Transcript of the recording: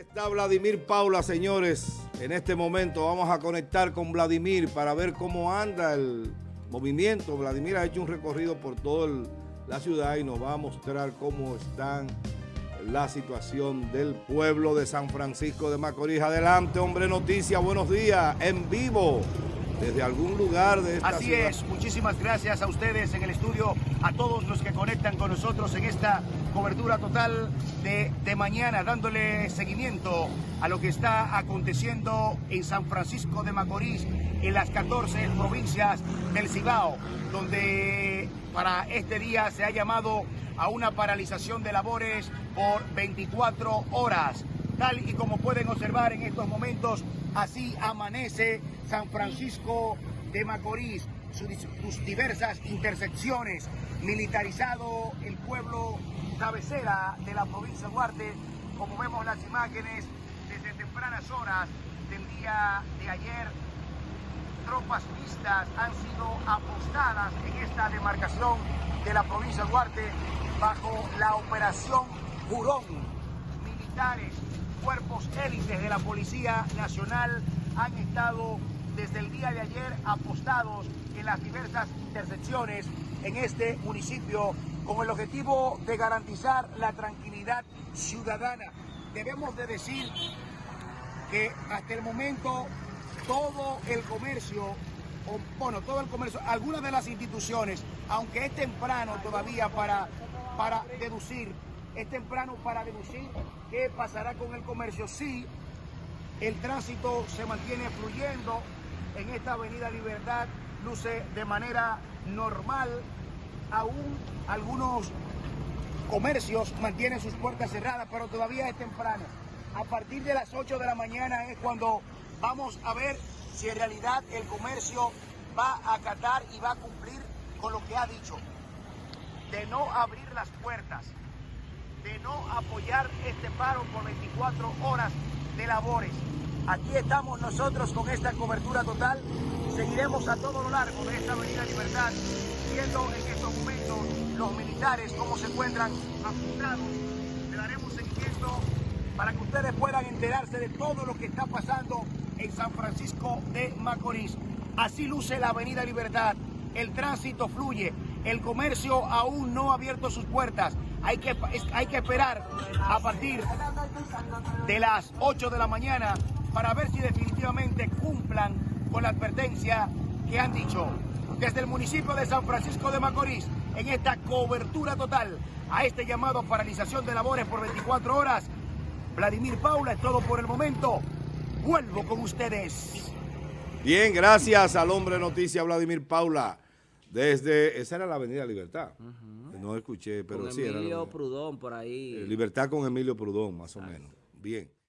Está Vladimir Paula, señores. En este momento vamos a conectar con Vladimir para ver cómo anda el movimiento. Vladimir ha hecho un recorrido por toda la ciudad y nos va a mostrar cómo está la situación del pueblo de San Francisco de Macorís. Adelante, hombre noticia, buenos días, en vivo desde algún lugar de esta Así es, muchísimas gracias a ustedes en el estudio, a todos los que conectan con nosotros en esta cobertura total de, de mañana, dándole seguimiento a lo que está aconteciendo en San Francisco de Macorís, en las 14 provincias del Cibao, donde para este día se ha llamado a una paralización de labores por 24 horas. Tal y como pueden observar en estos momentos, así amanece San Francisco de Macorís, sus diversas intersecciones, militarizado el pueblo cabecera de la provincia de Duarte, como vemos las imágenes desde tempranas horas del día de ayer, tropas vistas han sido apostadas en esta demarcación de la provincia de Duarte bajo la operación Jurón. Militares, cuerpos élites de la Policía Nacional han estado desde el día de ayer apostados en las diversas intersecciones en este municipio con el objetivo de garantizar la tranquilidad ciudadana. Debemos de decir que hasta el momento todo el comercio, bueno, todo el comercio, algunas de las instituciones, aunque es temprano todavía para, para deducir, es temprano para deducir qué pasará con el comercio, si el tránsito se mantiene fluyendo en esta avenida Libertad, luce de manera normal, aún algunos comercios mantienen sus puertas cerradas, pero todavía es temprano. A partir de las 8 de la mañana es cuando vamos a ver si en realidad el comercio va a acatar y va a cumplir con lo que ha dicho, de no abrir las puertas, de no apoyar este paro por 24 horas de labores. Aquí estamos nosotros con esta cobertura total. Seguiremos a todo lo largo de esta Avenida Libertad, viendo en estos momentos los militares cómo se encuentran apuntados. Le daremos seguimiento para que ustedes puedan enterarse de todo lo que está pasando en San Francisco de Macorís. Así luce la Avenida Libertad. El tránsito fluye. El comercio aún no ha abierto sus puertas. Hay que, hay que esperar a partir de las 8 de la mañana para ver si definitivamente cumplan con la advertencia que han dicho desde el municipio de San Francisco de Macorís en esta cobertura total a este llamado paralización de labores por 24 horas. Vladimir Paula, es todo por el momento. Vuelvo con ustedes. Bien, gracias al hombre noticia Vladimir Paula. Desde, esa era la Avenida Libertad. Uh -huh. No escuché, pero con sí Emilio era. Prudón por ahí. Libertad con Emilio Prudón, más o menos. Bien.